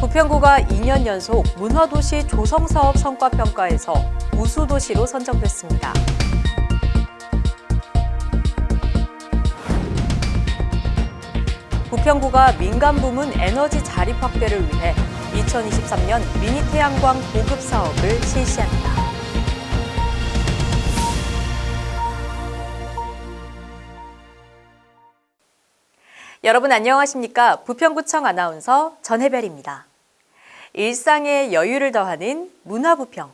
부평구가 2년 연속 문화도시 조성사업 성과평가에서 우수도시로 선정됐습니다. 부평구가 민간 부문 에너지 자립 확대를 위해 2023년 미니 태양광 보급 사업을 실시합니다. 여러분 안녕하십니까? 부평구청 아나운서 전혜별입니다. 일상에 여유를 더하는 문화부평.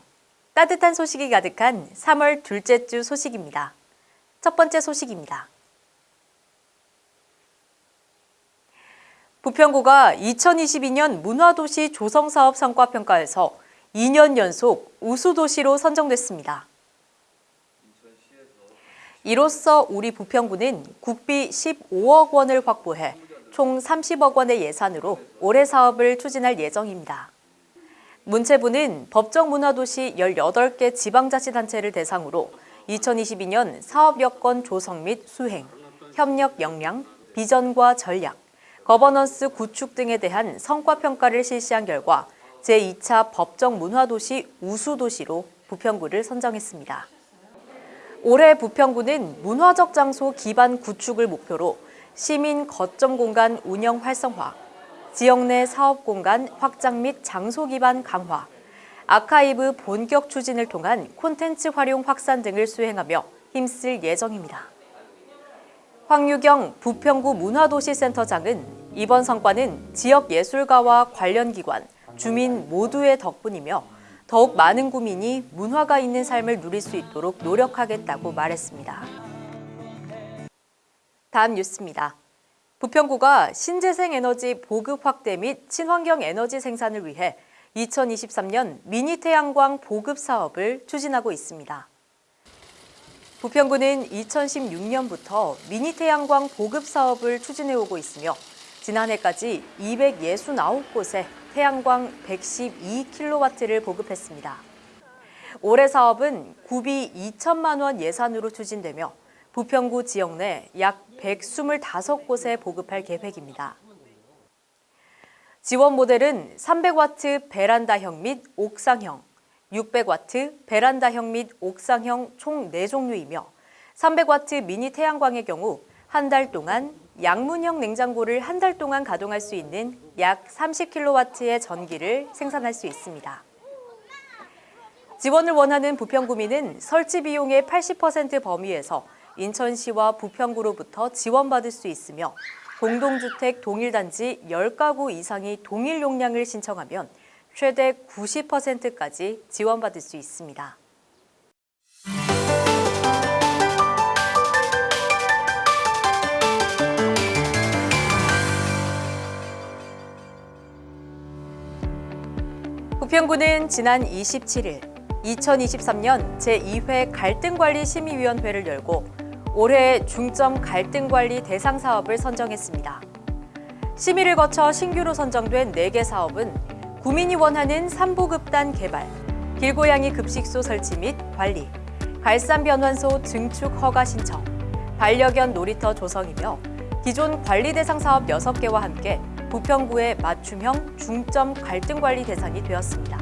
따뜻한 소식이 가득한 3월 둘째 주 소식입니다. 첫 번째 소식입니다. 부평구가 2022년 문화도시 조성사업 성과평가에서 2년 연속 우수도시로 선정됐습니다. 이로써 우리 부평구는 국비 15억 원을 확보해 총 30억 원의 예산으로 올해 사업을 추진할 예정입니다. 문체부는 법정문화도시 18개 지방자치단체를 대상으로 2022년 사업여건 조성 및 수행, 협력 역량, 비전과 전략, 거버넌스 구축 등에 대한 성과평가를 실시한 결과 제2차 법정 문화도시 우수도시로 부평구를 선정했습니다. 올해 부평구는 문화적 장소 기반 구축을 목표로 시민 거점 공간 운영 활성화, 지역 내 사업 공간 확장 및 장소 기반 강화, 아카이브 본격 추진을 통한 콘텐츠 활용 확산 등을 수행하며 힘쓸 예정입니다. 황유경 부평구 문화도시센터장은 이번 성과는 지역 예술가와 관련 기관, 주민 모두의 덕분이며 더욱 많은 구민이 문화가 있는 삶을 누릴 수 있도록 노력하겠다고 말했습니다. 다음 뉴스입니다. 부평구가 신재생 에너지 보급 확대 및 친환경 에너지 생산을 위해 2023년 미니 태양광 보급 사업을 추진하고 있습니다. 부평구는 2016년부터 미니 태양광 보급 사업을 추진해 오고 있으며 지난해까지 269곳에 태양광 112kW를 보급했습니다. 올해 사업은 구비 2천만 원 예산으로 추진되며 부평구 지역 내 약 125곳에 보급할 계획입니다. 지원 모델은 300W 베란다형 및 옥상형, 600W 베란다형 및 옥상형 총 4종류이며 300W 미니 태양광의 경우 한 달 동안 양문형 냉장고를 한 달 동안 가동할 수 있는 약 30kW의 전기를 생산할 수 있습니다. 지원을 원하는 부평구민은 설치 비용의 80% 범위에서 인천시와 부평구로부터 지원받을 수 있으며 공동주택 동일단지 10가구 이상이 동일 용량을 신청하면 최대 90%까지 지원받을 수 있습니다. 부평구는 지난 27일 2023년 제2회 갈등관리심의위원회를 열고 올해 중점 갈등관리 대상 사업을 선정했습니다. 심의를 거쳐 신규로 선정된 4개 사업은 구민이 원하는 삼보급단 개발, 길고양이 급식소 설치 및 관리, 갈산변환소 증축 허가 신청, 반려견 놀이터 조성이며 기존 관리 대상 사업 6개와 함께 부평구의 맞춤형 중점 갈등관리 대상이 되었습니다.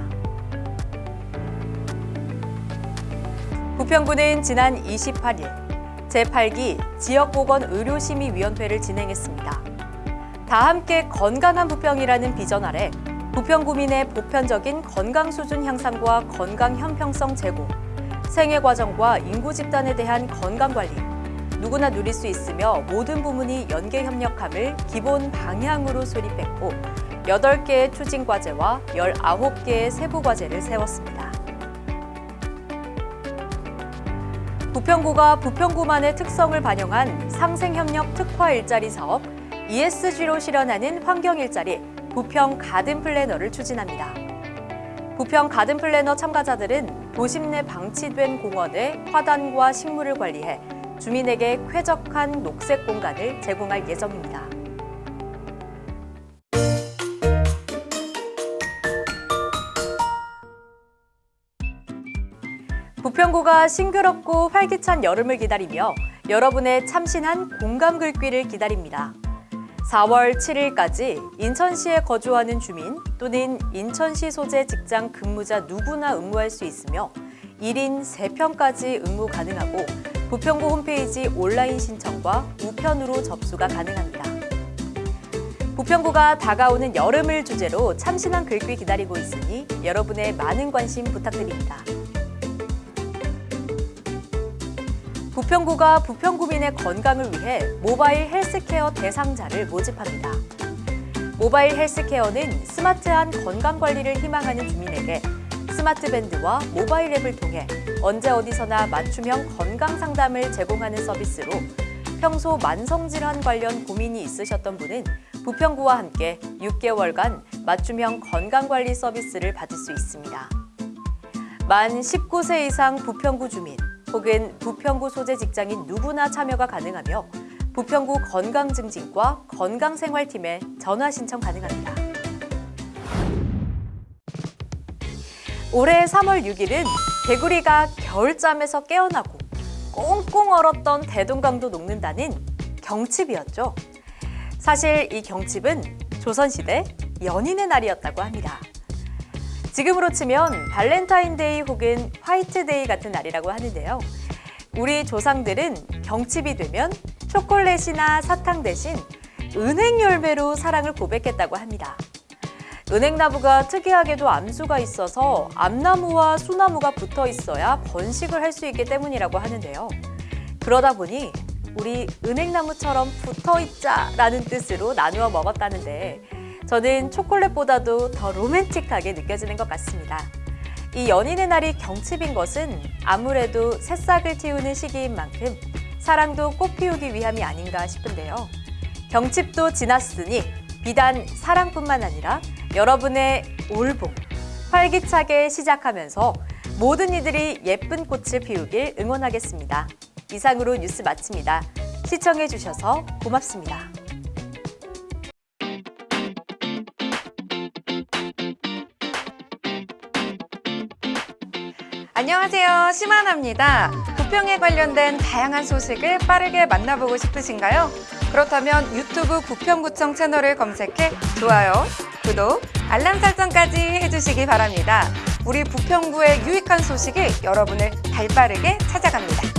부평구는 지난 28일 제8기 지역보건의료심의위원회를 진행했습니다. 다 함께 건강한 부평이라는 비전 아래 부평구민의 보편적인 건강 수준 향상과 건강 형평성 제고, 생애 과정과 인구 집단에 대한 건강 관리, 누구나 누릴 수 있으며 모든 부문이 연계 협력함을 기본 방향으로 수립했고 8개의 추진 과제와 19개의 세부 과제를 세웠습니다. 부평구가 부평구만의 특성을 반영한 상생협력 특화 일자리 사업 ESG로 실현하는 환경 일자리 부평 가든 플래너를 추진합니다. 부평 가든 플래너 참가자들은 도심 내 방치된 공원의 화단과 식물을 관리해 주민에게 쾌적한 녹색 공간을 제공할 예정입니다. 부평구가 싱그럽고 활기찬 여름을 기다리며 여러분의 참신한 공감 글귀를 기다립니다. 4월 7일까지 인천시에 거주하는 주민 또는 인천시 소재 직장 근무자 누구나 응모할 수 있으며 1인 3편까지 응모 가능하고 부평구 홈페이지 온라인 신청과 우편으로 접수가 가능합니다. 부평구가 다가오는 여름을 주제로 참신한 글귀 기다리고 있으니 여러분의 많은 관심 부탁드립니다. 부평구가 부평구민의 건강을 위해 모바일 헬스케어 대상자를 모집합니다. 모바일 헬스케어는 스마트한 건강관리를 희망하는 주민에게 스마트밴드와 모바일 앱을 통해 언제 어디서나 맞춤형 건강 상담을 제공하는 서비스로 평소 만성질환 관련 고민이 있으셨던 분은 부평구와 함께 6개월간 맞춤형 건강관리 서비스를 받을 수 있습니다. 만 19세 이상 부평구 주민 혹은 부평구 소재 직장인 누구나 참여가 가능하며 부평구 건강증진과 건강생활팀에 전화 신청 가능합니다. 올해 3월 6일은 개구리가 겨울잠에서 깨어나고 꽁꽁 얼었던 대동강도 녹는다는 경칩이었죠. 사실 이 경칩은 조선시대 연인의 날이었다고 합니다. 지금으로 치면 발렌타인데이 혹은 화이트데이 같은 날이라고 하는데요. 우리 조상들은 경칩이 되면 초콜릿이나 사탕 대신 은행 열매로 사랑을 고백했다고 합니다. 은행나무가 특이하게도 암수가 있어서 암나무와 수나무가 붙어 있어야 번식을 할 수 있기 때문이라고 하는데요. 그러다 보니 우리 은행나무처럼 붙어 있자라는 뜻으로 나누어 먹었다는데 저는 초콜릿보다도 더 로맨틱하게 느껴지는 것 같습니다. 이 연인의 날이 경칩인 것은 아무래도 새싹을 틔우는 시기인 만큼 사랑도 꽃 피우기 위함이 아닌가 싶은데요. 경칩도 지났으니 비단 사랑뿐만 아니라 여러분의 올봄 활기차게 시작하면서 모든 이들이 예쁜 꽃을 피우길 응원하겠습니다. 이상으로 뉴스 마칩니다. 시청해 주셔서 고맙습니다. 안녕하세요. 심하나입니다. 부평에 관련된 다양한 소식을 빠르게 만나보고 싶으신가요? 그렇다면 유튜브 부평구청 채널을 검색해 좋아요, 구독, 알람 설정까지 해주시기 바랍니다. 우리 부평구의 유익한 소식이 여러분을 발빠르게 찾아갑니다.